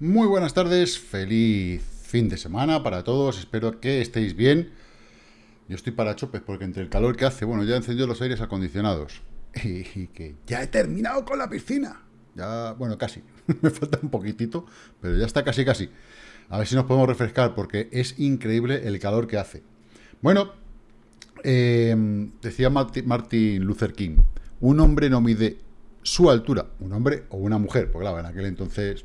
Muy buenas tardes, feliz fin de semana para todos, espero que estéis bien. Yo estoy para chopes porque entre el calor que hace, bueno, ya he encendido los aires acondicionados y, que ya he terminado con la piscina. Ya, bueno, casi, me falta un poquitito, pero ya está casi casi. A ver si nos podemos refrescar porque es increíble el calor que hace. Bueno, em, decía Martin Luther King, un hombre no mide su altura, un hombre o una mujer, porque claro, en aquel entonces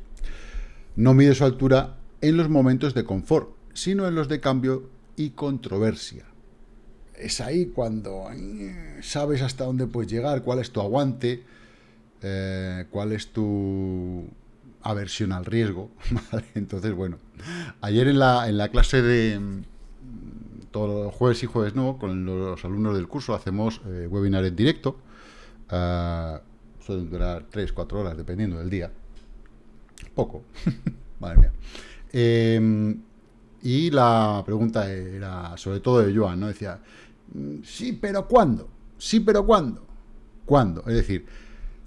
no mide su altura en los momentos de confort, sino en los de cambio y controversia. Es ahí cuando eh, sabes hasta dónde puedes llegar, cuál es tu aguante, eh, cuál es tu aversión al riesgo. Entonces, bueno, ayer en la, en la clase de mm, todos los jueves y jueves no, con los alumnos del curso hacemos eh, webinar en directo. Uh, suelen durar 3, 4 horas, dependiendo del día. Poco. Madre mía. Em, y la pregunta era, sobre todo de Joan, ¿no? Decía, mm, sí, pero ¿cuándo? Sí, pero ¿cuándo? ¿Cuándo? Es decir,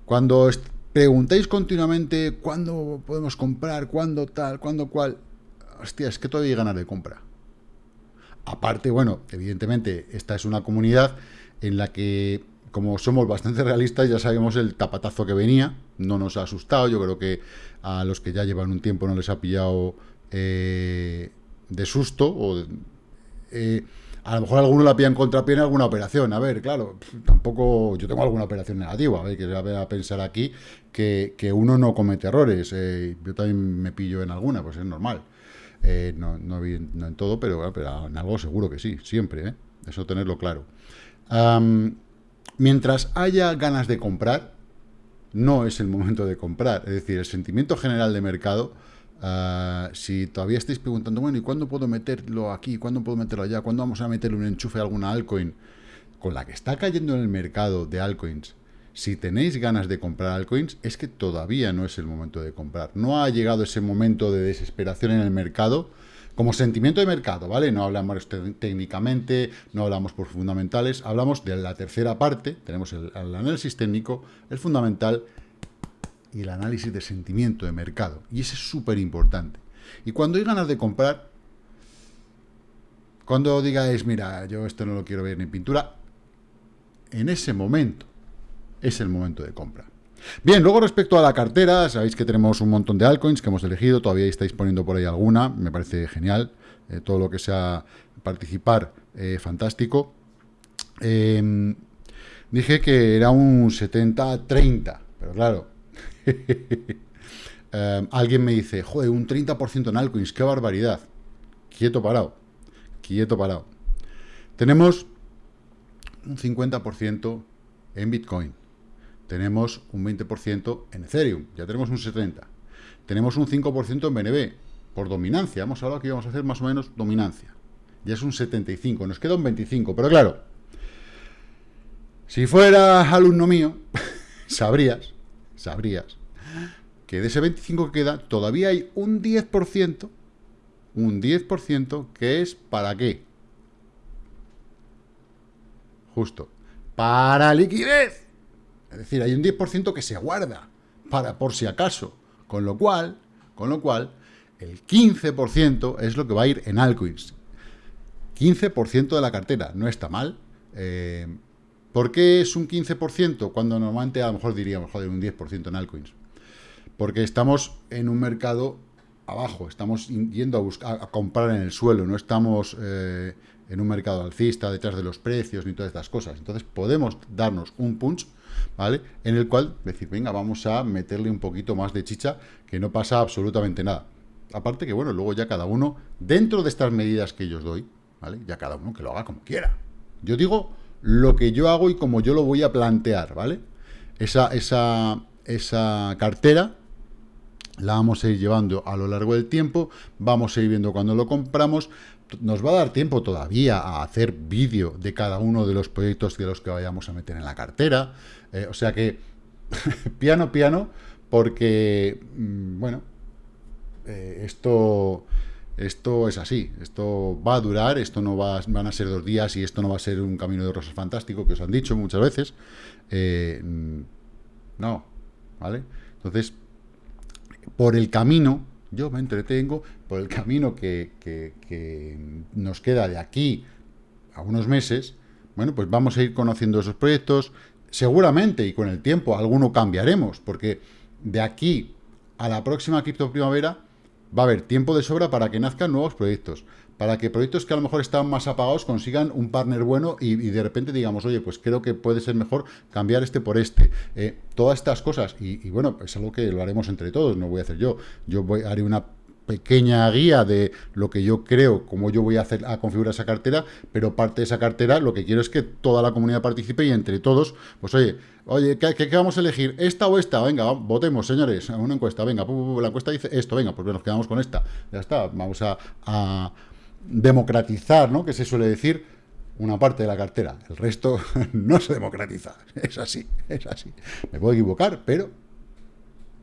cuando preguntáis continuamente cuándo podemos comprar, cuándo tal, cuándo cual, hostia, es que todavía hay ganas de compra. Aparte, bueno, evidentemente, esta es una comunidad en la que como somos bastante realistas, ya sabemos el tapatazo que venía, no nos ha asustado, yo creo que a los que ya llevan un tiempo no les ha pillado eh, de susto, o eh, a lo mejor alguno la pilla en contrapié en alguna operación, a ver, claro, tampoco, yo tengo alguna operación negativa, a ver, que a pensar aquí que, uno no comete errores, eh, yo también me pillo en alguna, pues es normal, no, no, en todo, pero, pero, en algo seguro que sí, siempre, eso tenerlo claro. Mientras haya ganas de comprar, no es el momento de comprar. Es decir, el sentimiento general de mercado, ah, si todavía estáis preguntando, bueno, ¿y cuándo puedo meterlo aquí? ¿Cuándo puedo meterlo allá? ¿Cuándo vamos a meterle un enchufe a alguna altcoin? Con la que está cayendo en el mercado de altcoins, si tenéis ganas de comprar altcoins, es que todavía no es el momento de comprar. No ha llegado ese momento de desesperación en el mercado como sentimiento de mercado, ¿vale? No hablamos técnicamente, no hablamos por fundamentales, hablamos de la tercera parte, tenemos el, análisis técnico, el fundamental y el análisis de sentimiento de mercado. Y ese es súper importante. Y cuando hay ganas de comprar, cuando digáis, mira, yo esto no lo quiero ver ni pintura, en ese momento es el momento de compra. Bien, luego respecto a la cartera, sabéis que tenemos un montón de altcoins que hemos elegido, todavía estáis poniendo por ahí alguna, me parece genial, eh, todo lo que sea participar, eh, fantástico. Em, dije que era un 70-30, pero claro, em, alguien me dice, joder, un 30% en altcoins, qué barbaridad. Quieto parado, quieto parado. Tenemos un 50% en Bitcoin tenemos un 20% en Ethereum, ya tenemos un 70%. Tenemos un 5% en BNB, por dominancia. Hemos hablado que íbamos a hacer más o menos dominancia. Ya es un 75, nos queda un 25, pero claro, si fuera alumno mío, sabrías, sabrías, que de ese 25 que queda, todavía hay un 10%, un 10% que es ¿para qué? Justo, para liquidez. Es decir, hay un 10% que se guarda para por si acaso. Con lo cual, con lo cual, el 15% es lo que va a ir en altcoins. 15% de la cartera, no está mal. Eh, ¿Por qué es un 15% cuando normalmente a lo mejor diríamos, joder, un 10% en altcoins? Porque estamos en un mercado abajo, estamos yendo a, buscar, a comprar en el suelo, no estamos eh, en un mercado alcista detrás de los precios ni todas estas cosas. Entonces podemos darnos un punch ¿vale? En el cual decir, venga, vamos a meterle un poquito más de chicha, que no pasa absolutamente nada. Aparte que, bueno, luego ya cada uno, dentro de estas medidas que yo os doy, ¿vale? Ya cada uno que lo haga como quiera. Yo digo lo que yo hago y como yo lo voy a plantear, ¿vale? Esa, esa, esa cartera la vamos a ir llevando a lo largo del tiempo, vamos a ir viendo cuando lo compramos, nos va a dar tiempo todavía a hacer vídeo de cada uno de los proyectos de los que vayamos a meter en la cartera, eh, o sea que, piano, piano, porque, mm, bueno, eh, esto, esto es así, esto va a durar, esto no va, van a ser dos días y esto no va a ser un camino de rosas fantástico, que os han dicho muchas veces, eh, mm, no, ¿vale? Entonces, por el camino, yo me entretengo por el camino que, que nos queda de aquí a unos meses, bueno, pues vamos a ir conociendo esos proyectos, seguramente y con el tiempo alguno cambiaremos, porque de aquí a la próxima cripto primavera va a haber tiempo de sobra para que nazcan nuevos proyectos, para que proyectos que a lo mejor están más apagados consigan un partner bueno y, de repente digamos, oye, pues creo que puede ser mejor cambiar este por este. Eh, todas estas cosas, y, y, bueno, es algo que lo haremos entre todos, no voy a hacer yo. Yo voy, haré una pequeña guía de lo que yo creo, cómo yo voy a hacer a configurar esa cartera, pero parte de esa cartera lo que quiero es que toda la comunidad participe y entre todos, pues oye, oye, ¿qué, vamos a elegir? ¿Esta o esta? Venga, votemos, señores, una encuesta, venga, la encuesta dice esto, venga, pues nos quedamos con esta, ya está, vamos a democratizar, ¿no? Que se suele decir una parte de la cartera, el resto no se democratiza, es así, es así. Me puedo equivocar, pero...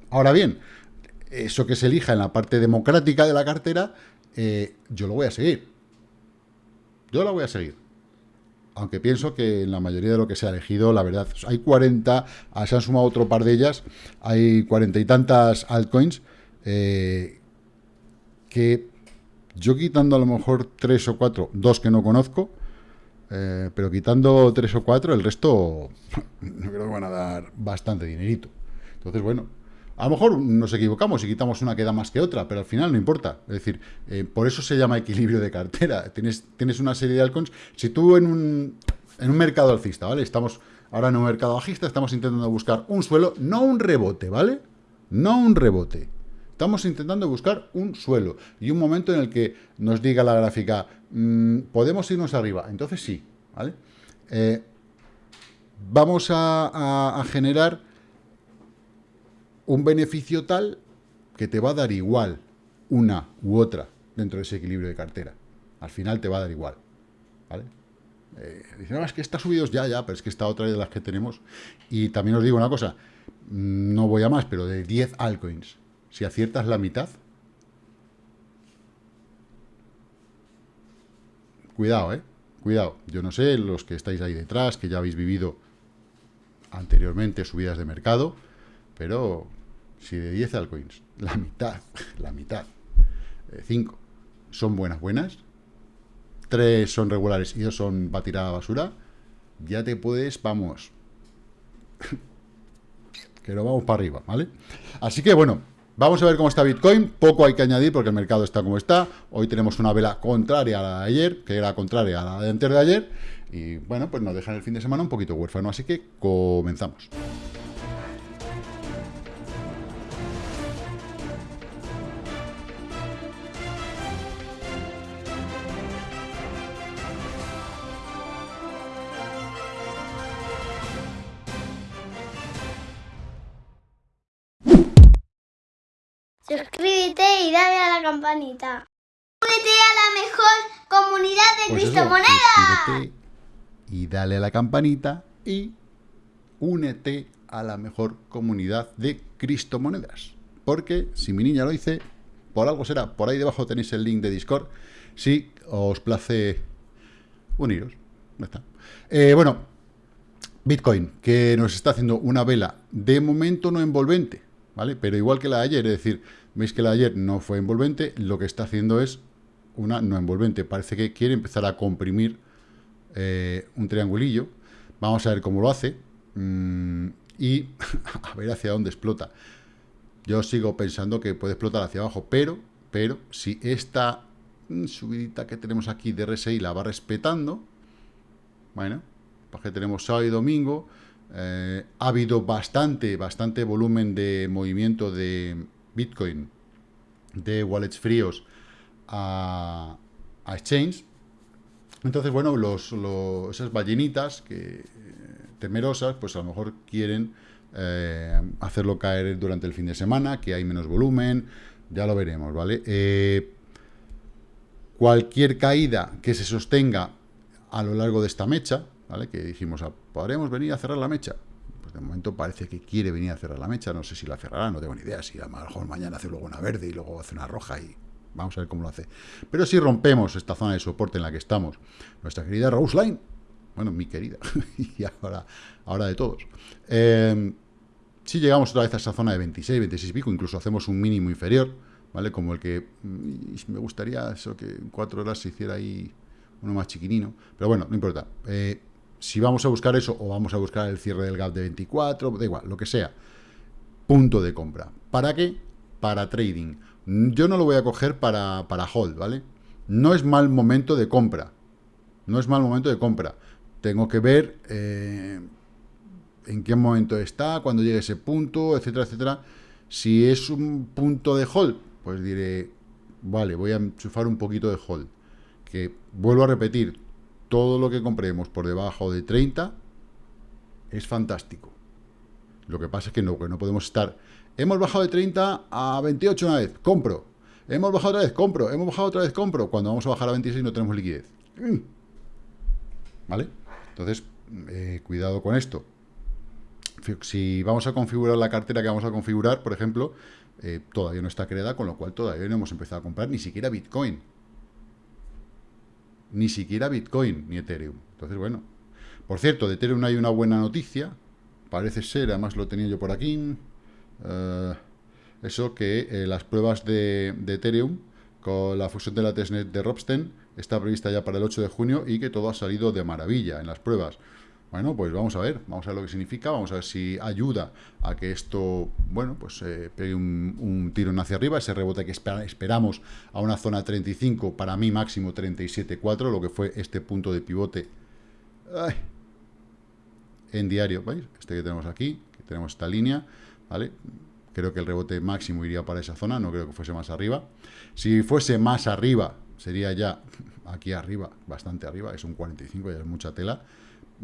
Ahora bien, eso que se elija en la parte democrática de la cartera, eh, yo lo voy a seguir. Yo lo voy a seguir. Aunque pienso que en la mayoría de lo que se ha elegido, la verdad, hay 40, ah, se han sumado otro par de ellas, hay cuarenta y tantas altcoins, eh, que yo quitando a lo mejor tres o cuatro, dos que no conozco, eh, pero quitando tres o cuatro, el resto no creo que van a dar bastante dinerito. Entonces, bueno, a lo mejor nos equivocamos y quitamos una que da más que otra, pero al final no importa. Es decir, eh, por eso se llama equilibrio de cartera. Tienes, tienes una serie de altcoins. Si tú en un, en un mercado alcista, ¿vale? Estamos ahora en un mercado bajista, estamos intentando buscar un suelo, no un rebote, ¿vale? No un rebote. Estamos intentando buscar un suelo y un momento en el que nos diga la gráfica, mm, podemos irnos arriba. Entonces sí, ¿vale? Eh, vamos a generar un beneficio tal que te va a dar igual una u otra dentro de ese equilibrio de cartera. Al final te va a dar igual. ¿Vale? Eh, dicen, no, es que está subidos ya, ya, pero es que está otra de las que tenemos. Y también os digo una cosa, no voy a más, pero de 10 altcoins, si aciertas la mitad, cuidado, ¿eh? Cuidado. Yo no sé, los que estáis ahí detrás, que ya habéis vivido anteriormente subidas de mercado, pero si de 10 altcoins, la mitad, la mitad, 5 eh, son buenas, buenas, 3 son regulares y 2 son para tirar a la basura, ya te puedes, vamos, que lo vamos para arriba, ¿vale? Así que bueno, vamos a ver cómo está Bitcoin, poco hay que añadir porque el mercado está como está, hoy tenemos una vela contraria a la de ayer, que era contraria a la de antes de ayer, y bueno, pues nos dejan el fin de semana un poquito huérfano, así que comenzamos. Únete a la mejor comunidad de pues criptomonedas. y dale a la campanita y únete a la mejor comunidad de criptomonedas. Porque si mi niña lo dice, por algo será. Por ahí debajo tenéis el link de Discord. Si os place uniros. está. Eh, bueno, Bitcoin, que nos está haciendo una vela de momento no envolvente ¿vale? Pero igual que la de ayer, es decir, veis que la de ayer no fue envolvente, lo que está haciendo es una no envolvente. Parece que quiere empezar a comprimir eh, un triangulillo. Vamos a ver cómo lo hace. Mm, y a ver hacia dónde explota. Yo sigo pensando que puede explotar hacia abajo, pero, pero si esta subidita que tenemos aquí de RSI la va respetando, bueno, pues que tenemos sábado y domingo, eh, ha habido bastante, bastante volumen de movimiento de Bitcoin, de wallets fríos a, Exchange. Entonces, bueno, los, esas ballenitas que, temerosas, pues a lo mejor quieren eh, hacerlo caer durante el fin de semana, que hay menos volumen, ya lo veremos, ¿vale? Eh, cualquier caída que se sostenga a lo largo de esta mecha, ¿vale? Que dijimos, ah, ¿podremos venir a cerrar la mecha? De momento parece que quiere venir a cerrar la mecha, no sé si la cerrará, no tengo ni idea, si a lo mejor mañana hace luego una verde y luego hace una roja y vamos a ver cómo lo hace. Pero si rompemos esta zona de soporte en la que estamos, nuestra querida Rose Line, bueno, mi querida, y ahora, ahora de todos, em, si llegamos otra vez a esa zona de 26, 26 y pico, incluso hacemos un mínimo inferior, ¿vale? Como el que mm, me gustaría eso que en cuatro horas se hiciera ahí uno más chiquinino. Pero bueno, no importa. Eh, si vamos a buscar eso o vamos a buscar el cierre del gap de 24, da igual, lo que sea. Punto de compra. ¿Para qué? Para trading. Yo no lo voy a coger para, para hold, ¿vale? No es mal momento de compra. No es mal momento de compra. Tengo que ver eh, en qué momento está, cuando llegue ese punto, etcétera, etcétera. Si es un punto de hold, pues diré, vale, voy a enchufar un poquito de hold. Que vuelvo a repetir, todo lo que compremos por debajo de 30 es fantástico. Lo que pasa es que no, podemos estar... Hemos bajado de 30 a 28 una vez, compro. Hemos bajado otra vez, compro. Hemos bajado otra vez, compro. Cuando vamos a bajar a 26 no tenemos liquidez. Mm. ¿Vale? Entonces, eh, cuidado con esto. Si vamos a configurar la cartera que vamos a configurar, por ejemplo, eh, todavía no está creada, con lo cual todavía no hemos empezado a comprar ni siquiera Bitcoin. Ni siquiera Bitcoin ni Ethereum. Entonces, bueno. Por cierto, de Ethereum hay una buena noticia. Parece ser, además lo tenía yo por aquí. Eh, eso que las pruebas de, de Ethereum con la fusión de la testnet de Robsten está prevista ya para el 8 de junio y que todo ha salido de maravilla en las pruebas. Bueno, pues vamos a ver, vamos a ver lo que significa, vamos a ver si ayuda a que esto, bueno, pues eh, pegue un, un tirón hacia arriba, ese rebote que esperamos a una zona 35, para mí máximo 37.4, lo que fue este punto de pivote en diario, ¿veis? Este que tenemos aquí, que tenemos esta línea, ¿vale? Creo que el rebote máximo iría para esa zona, no creo que fuese más arriba. Si fuese más arriba, sería ya aquí arriba, bastante arriba, es un 45, ya es mucha tela.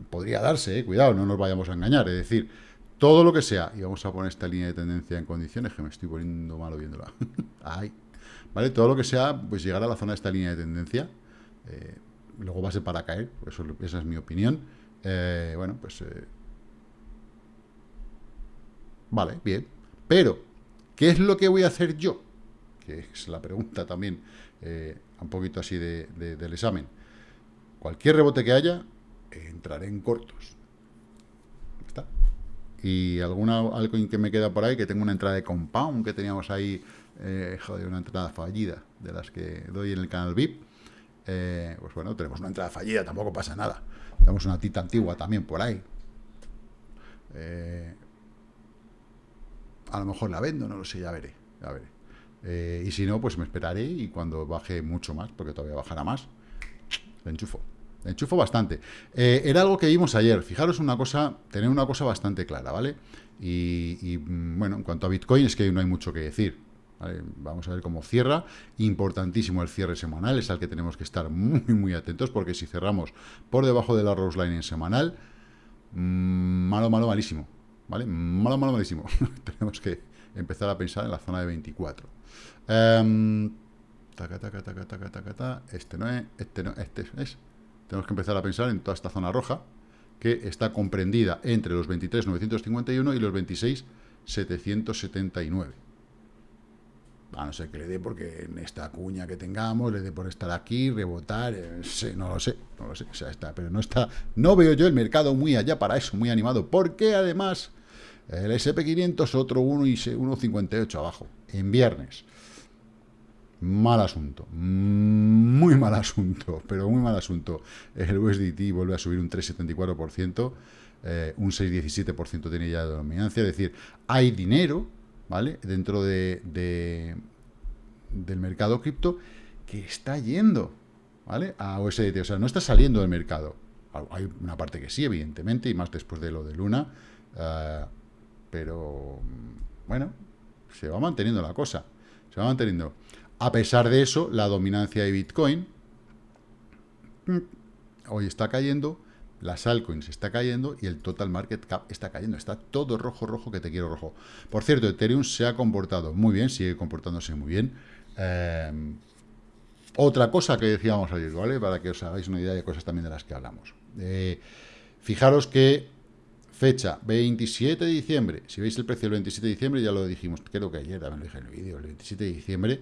Podría darse, eh, cuidado, no nos vayamos a engañar, es decir, todo lo que sea, y vamos a poner esta línea de tendencia en condiciones, que me estoy poniendo malo viéndola. Ay. ¿Vale? Todo lo que sea, pues llegar a la zona de esta línea de tendencia, eh, luego va a ser para caer, eso, esa es mi opinión. Eh, bueno, pues... vale, bien. Pero, ¿qué es lo que voy a hacer yo? Que es la pregunta también un poquito así de, del examen. Cualquier rebote que haya, entraré en cortos. ¿Está? Y alguna, algo que me queda por ahí, que tengo una entrada de compound que teníamos ahí, eh, joder, una entrada fallida, de las que doy en el canal VIP. Eh, pues bueno, tenemos una entrada fallida, tampoco pasa nada. Tenemos una tita antigua también por ahí. Eh, a lo mejor la vendo, no lo sé, ya veré, y si no, pues me esperaré y cuando baje mucho más, porque todavía bajará más, le enchufo. Enchufo bastante. Eh, era algo que vimos ayer. Fijaros una cosa, tener una cosa bastante clara, ¿vale? Y, mm, bueno, en cuanto a Bitcoin es que no hay mucho que decir. Vamos a ver cómo cierra. Importantísimo el cierre semanal, es al que tenemos que estar muy, muy atentos, porque si cerramos por debajo de la Rose Line en semanal, mm, malo, malo, malísimo. ¿Vale? Malo, malo, malísimo. tenemos que empezar a pensar en la zona de 24. Um, este no es, este no, este es. Tenemos que empezar a pensar en toda esta zona roja, que está comprendida entre los 23.951 y los 26.779. A no ser que le dé porque en esta cuña que tengamos, le dé por estar aquí, rebotar, eh, no lo sé, no lo sé, o sea, está, pero no está, no veo yo el mercado muy allá para eso, muy animado, porque además el SP500 otro 1 y 1,58 abajo, en viernes. Mal asunto, muy mal asunto, pero muy mal asunto. El USDT vuelve a subir un 3,74%, eh, un 6,17% tiene ya de dominancia, es decir, hay dinero, ¿vale? Dentro de, del mercado cripto que está yendo, ¿vale? A USDT, o sea, no está saliendo del mercado. Hay una parte que sí, evidentemente, y más después de lo de Luna, eh, pero, bueno, se va manteniendo la cosa, se va manteniendo. A pesar de eso, la dominancia de Bitcoin mm, hoy está cayendo, las altcoins está cayendo y el total market cap está cayendo. Está todo rojo, rojo, que te quiero rojo. Por cierto, Ethereum se ha comportado muy bien, sigue comportándose muy bien. Eh, otra cosa que decíamos ayer, ¿vale? Para que os hagáis una idea de cosas también de las que hablamos. Eh, fijaros que fecha 27 de diciembre. Si veis el precio del 27 de diciembre, ya lo dijimos, creo que ayer también lo dije en el vídeo, el 27 de diciembre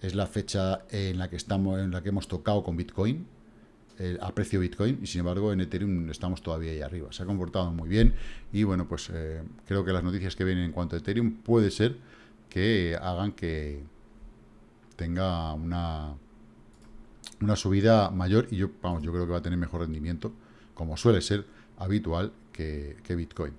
es la fecha en la que estamos, en la que hemos tocado con Bitcoin, a precio Bitcoin, y sin embargo en Ethereum estamos todavía ahí arriba. Se ha comportado muy bien y bueno, pues eh, creo que las noticias que vienen en cuanto a Ethereum puede ser que hagan que, tenga una, una subida mayor y yo, vamos, yo creo que va a tener mejor rendimiento, como suele ser habitual que, Bitcoin.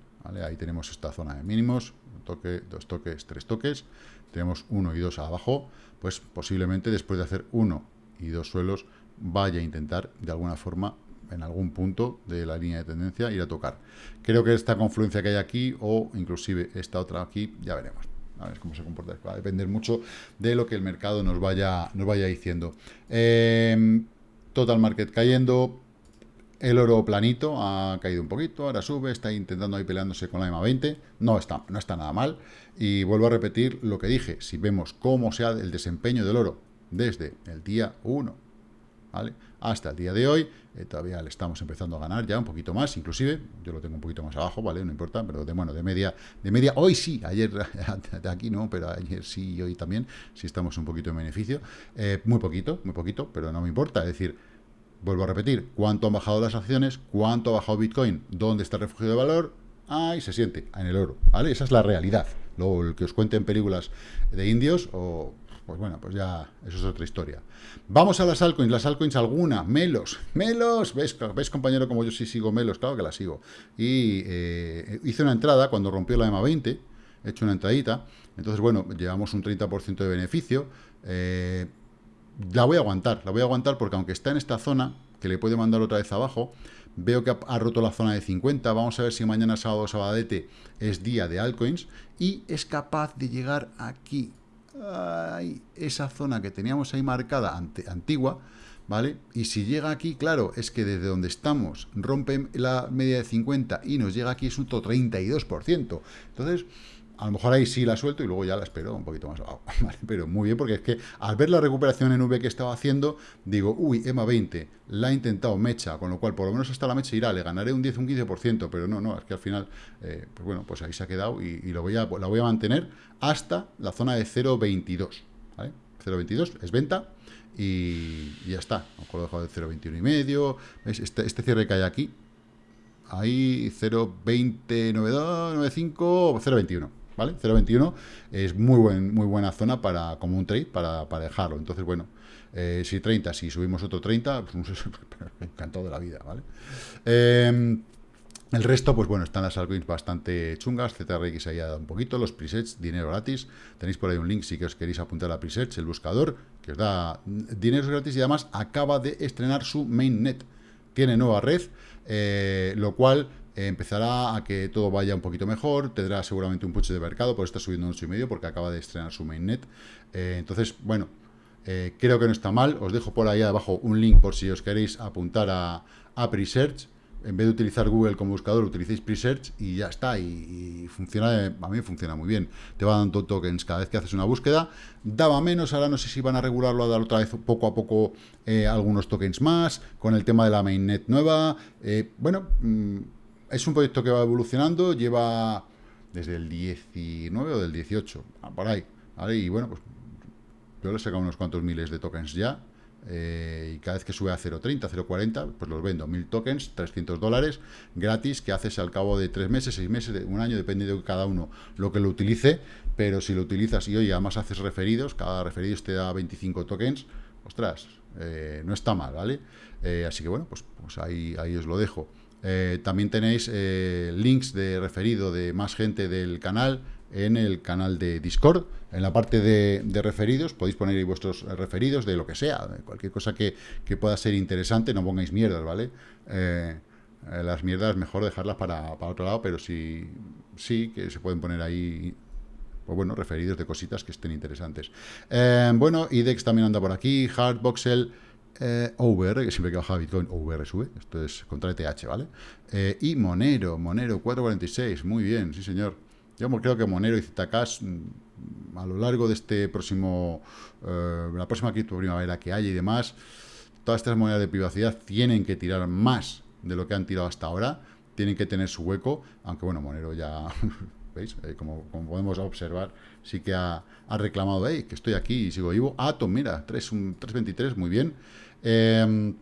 Ahí tenemos esta zona de mínimos, toque, dos toques, tres toques, tenemos uno y dos abajo, pues posiblemente después de hacer uno y dos suelos vaya a intentar de alguna forma en algún punto de la línea de tendencia ir a tocar. Creo que esta confluencia que hay aquí o inclusive esta otra aquí, ya veremos. A ver cómo se comporta. Va a depender mucho de lo que el mercado nos vaya, nos vaya diciendo. Em, total market cayendo. El oro planito ha caído un poquito, ahora sube, está intentando ahí peleándose con la EMA 20. No está, no está nada mal. Y vuelvo a repetir lo que dije. Si vemos cómo sea el desempeño del oro desde el día 1 ¿vale? hasta el día de hoy, eh, todavía le estamos empezando a ganar ya un poquito más, inclusive, yo lo tengo un poquito más abajo, ¿vale? No importa, pero de, bueno, de media, de media, hoy sí, ayer, de aquí no, pero ayer sí y hoy también, sí estamos un poquito en beneficio, eh, muy poquito, muy poquito, pero no me importa, es decir, vuelvo a repetir, cuánto han bajado las acciones, cuánto ha bajado Bitcoin, dónde está el refugio de valor, ahí se siente, en el oro, ¿vale? Esa es la realidad, lo que os cuente en películas de indios o pues bueno, pues ya eso es otra historia. Vamos a las altcoins. Las altcoins alguna, Melos. Melos, ¿ves, ¿ves compañero como yo sí sigo Melos? Claro que la sigo. Y eh, hice una entrada cuando rompió la EMA 20, he hecho una entradita. Entonces, bueno, llevamos un 30% de beneficio. Eh, la voy a aguantar, la voy a aguantar porque aunque está en esta zona, que le puede mandar otra vez abajo, veo que ha, roto la zona de 50, vamos a ver si mañana sábado sabadete es día de altcoins, y es capaz de llegar aquí, esa zona que teníamos ahí marcada antigua, ¿vale? Y si llega aquí, claro, es que desde donde estamos rompe la media de 50 y nos llega aquí es un 32%. Entonces, a lo mejor ahí sí la suelto y luego ya la espero un poquito más. Abajo, Pero muy bien, porque es que al ver la recuperación en V que estaba haciendo, digo, uy, EMA 20, la ha intentado mecha, con lo cual por lo menos hasta la mecha irá, le ganaré un 10, un 15%, pero no, no, es que al final, eh, pues bueno, pues ahí se ha quedado y, lo voy a, la voy a mantener hasta la zona de 0.22, ¿vale? 0.22 es venta y, ya está, a lo mejor lo he dejado de 0.21 y medio, Este, este cierre que hay aquí, ahí 0.2092, 0.21, ¿vale? 0.21 es muy, buen, muy buena zona para, como un trade para, dejarlo. Entonces, bueno, eh, si 30, si subimos otro 30, pues encantado de la vida, ¿vale? Em, el resto, pues bueno, están las altcoins bastante chungas, ZRX ahí ha dado un poquito, los presets, dinero gratis, tenéis por ahí un link si que os queréis apuntar a presets, el buscador, que os da dinero gratis y además acaba de estrenar su mainnet, tiene nueva red, eh, lo cual eh, empezará a que todo vaya un poquito mejor, tendrá seguramente un push de mercado, por está subiendo un 8,5 porque acaba de estrenar su mainnet. Eh, entonces, bueno, eh, creo que no está mal. Os dejo por ahí abajo un link por si os queréis apuntar a, a Presearch. En vez de utilizar Google como buscador, utilicéis Presearch y ya está. Y, funciona, a mí funciona muy bien. Te va dando tokens cada vez que haces una búsqueda. Daba menos, ahora no sé si van a regularlo a dar otra vez poco a poco algunos tokens más, con el tema de la mainnet nueva. bueno, mm, es un proyecto que va evolucionando, lleva desde el 19 o del 18, ah, por ahí, Y bueno, pues yo le he sacado unos cuantos miles de tokens ya, eh, y cada vez que sube a 0.30, 0.40, pues los vendo, mil tokens, 300 dólares, gratis, que haces al cabo de tres meses, seis meses, un año, depende de cada uno lo que lo utilice, pero si lo utilizas y hoy además haces referidos, cada referido te da 25 tokens, ostras, eh, no está mal, ¿vale? Eh, así que bueno, pues, pues ahí, ahí os lo dejo. Eh, también tenéis eh, links de referido de más gente del canal en el canal de Discord. En la parte de, referidos podéis poner ahí vuestros referidos de lo que sea, cualquier cosa que, pueda ser interesante, no pongáis mierdas, ¿vale? Eh, las mierdas mejor dejarlas para, otro lado, pero sí, sí que se pueden poner ahí pues bueno, referidos de cositas que estén interesantes. bueno, IDEX también anda por aquí, Hardboxel, eh, OVR, que siempre que baja Bitcoin, OVR sube, esto es contra ETH, ¿vale? Eh, y Monero, Monero 446, muy bien, sí señor. Yo creo que Monero y ZK mm, a lo largo de este próximo, eh, la próxima cripto primavera que haya y demás, todas estas monedas de privacidad tienen que tirar más de lo que han tirado hasta ahora, tienen que tener su hueco, aunque bueno, Monero ya, ¿veis? como, podemos observar, sí que ha, reclamado, hey, que estoy aquí y sigo vivo. Atom, mira, 3, 323, muy bien. Em,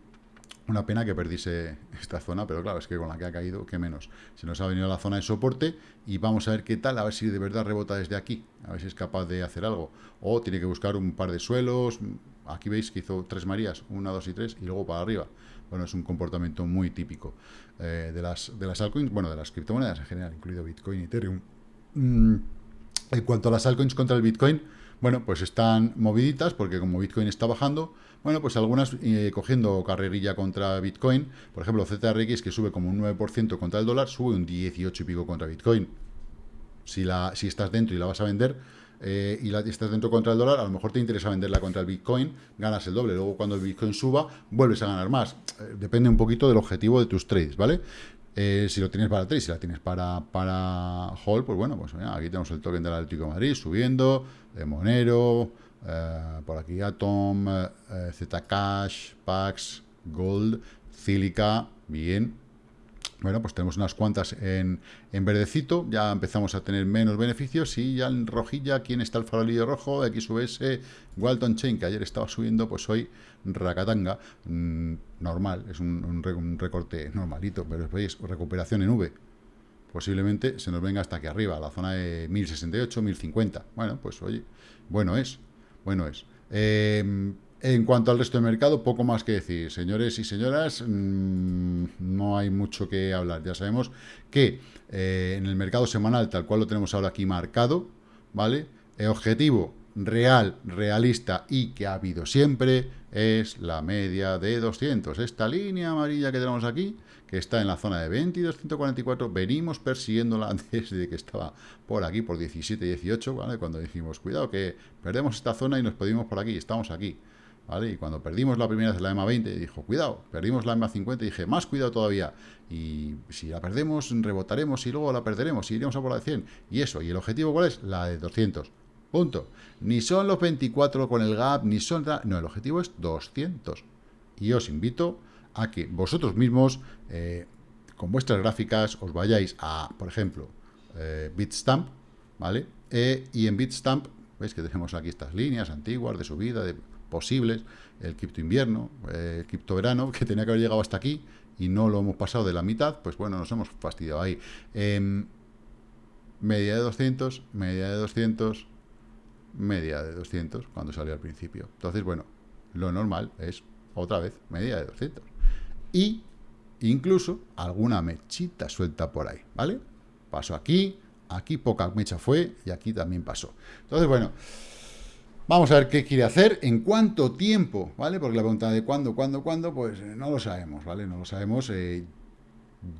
Una pena que perdiese esta zona, pero claro, es que con la que ha caído, qué menos. Se nos ha venido la zona de soporte y vamos a ver qué tal, a ver si de verdad rebota desde aquí, a ver si es capaz de hacer algo. O tiene que buscar un par de suelos. Aquí veis que hizo tres Marías, una, dos y tres, y luego para arriba. Bueno, es un comportamiento muy típico eh, de, las, de las altcoins, bueno, de las criptomonedas en general, incluido Bitcoin Ethereum. Mm, en cuanto a las altcoins contra el Bitcoin, bueno, pues están moviditas porque como Bitcoin está bajando, bueno, pues algunas eh, cogiendo carrerilla contra Bitcoin, por ejemplo, ZRX que sube como un 9% contra el dólar, sube un 18 y pico contra Bitcoin. Si, la, si estás dentro y la vas a vender eh, y la, estás dentro contra el dólar, a lo mejor te interesa venderla contra el Bitcoin, ganas el doble. Luego cuando el Bitcoin suba, vuelves a ganar más. Eh, depende un poquito del objetivo de tus trades, ¿vale? Eh, si lo tienes para trade, si la tienes para, para hold, pues bueno, pues aquí tenemos el token del Atlético de Madrid subiendo, Monero, eh, por aquí Atom, eh, Zcash, Pax, Gold, Cílica, bien, bueno, pues tenemos unas cuantas en, en, verdecito, ya empezamos a tener menos beneficios y ya en rojilla, ¿quién está el farolillo rojo? XUS, Walton Chain, que ayer estaba subiendo, pues hoy Rakatanga, mm, normal, es un, recorte normalito, pero veis, recuperación en V. Posiblemente se nos venga hasta aquí arriba, la zona de 1068, 1050. Bueno, pues oye, bueno es, bueno es. Eh, en cuanto al resto del mercado, poco más que decir. Señores y señoras, mm, no hay mucho que hablar. Ya sabemos que eh, en el mercado semanal, tal cual lo tenemos ahora aquí marcado, ¿vale? El objetivo real, realista y que ha habido siempre es la media de 200. Esta línea amarilla que tenemos aquí, que está en la zona de 22.144, venimos persiguiéndola desde que estaba por aquí, por 17, 18, ¿vale? Cuando dijimos, cuidado que perdemos esta zona y nos pedimos por aquí, estamos aquí. Y cuando perdimos la primera vez la EMA 20, dijo, cuidado, perdimos la EMA 50, y dije, más cuidado todavía, y si la perdemos, rebotaremos y luego la perderemos, y iremos a por la de 100, y eso, y el objetivo ¿cuál es? La de 200, punto. Ni son los 24 con el gap, ni son... No, el objetivo es 200. Y os invito a que vosotros mismos, eh, con vuestras gráficas, os vayáis a, por ejemplo, eh, Bitstamp, ¿vale? Eh, y en Bitstamp, veis que tenemos aquí estas líneas antiguas de subida, de posibles, el cripto invierno, eh, el cripto verano, que tenía que haber llegado hasta aquí y no lo hemos pasado de la mitad, pues bueno, nos hemos fastidiado ahí. Em, media de 200, media de 200, media de 200, cuando salió al principio. Entonces, bueno, lo normal es, otra vez, media de 200. Y incluso alguna mechita suelta por ahí, ¿vale? Pasó aquí, aquí poca mecha fue y aquí también pasó. Entonces, bueno... Vamos a ver qué quiere hacer, en cuánto tiempo, ¿vale? Porque la pregunta de cuándo, cuándo, cuándo, pues eh, no lo sabemos, ¿vale? No lo sabemos. Eh,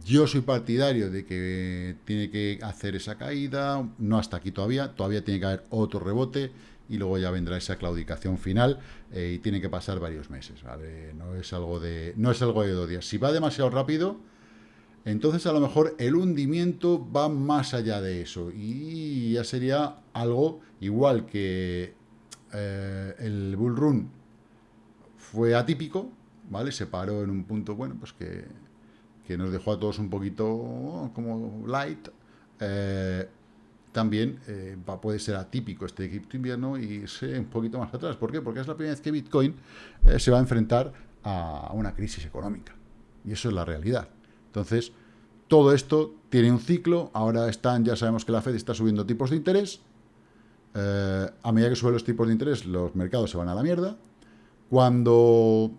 yo soy partidario de que tiene que hacer esa caída, no hasta aquí todavía, todavía tiene que haber otro rebote y luego ya vendrá esa claudicación final eh, y tiene que pasar varios meses, ¿vale? No es algo de, no es algo de dos días. Si va demasiado rápido, entonces a lo mejor el hundimiento va más allá de eso y ya sería algo igual que eh, el bull run fue atípico, ¿vale? Se paró en un punto, bueno, pues que, nos dejó a todos un poquito oh, como light. Eh, también eh, puede ser atípico este cripto invierno y irse un poquito más atrás. ¿Por qué? Porque es la primera vez que Bitcoin se va a enfrentar a una crisis económica. Y eso es la realidad. Entonces, todo esto tiene un ciclo. Ahora están, ya sabemos que la Fed está subiendo tipos de interés. Eh, a medida que suben los tipos de interés, los mercados se van a la mierda. Cuando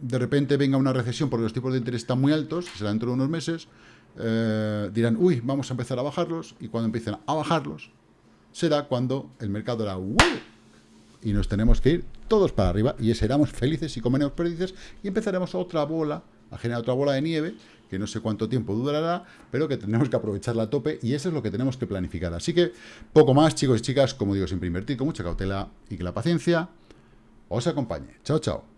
de repente venga una recesión porque los tipos de interés están muy altos, será dentro de unos meses, eh, dirán, uy, vamos a empezar a bajarlos, y cuando empiecen a bajarlos, será cuando el mercado hará, y nos tenemos que ir todos para arriba, y seremos felices y comeremos perdices, y empezaremos otra bola, a generar otra bola de nieve, que no sé cuánto tiempo durará, pero que tenemos que aprovecharla a tope y eso es lo que tenemos que planificar. Así que poco más, chicos y chicas, como digo, siempre invertir con mucha cautela y que la paciencia os acompañe. Chao, chao.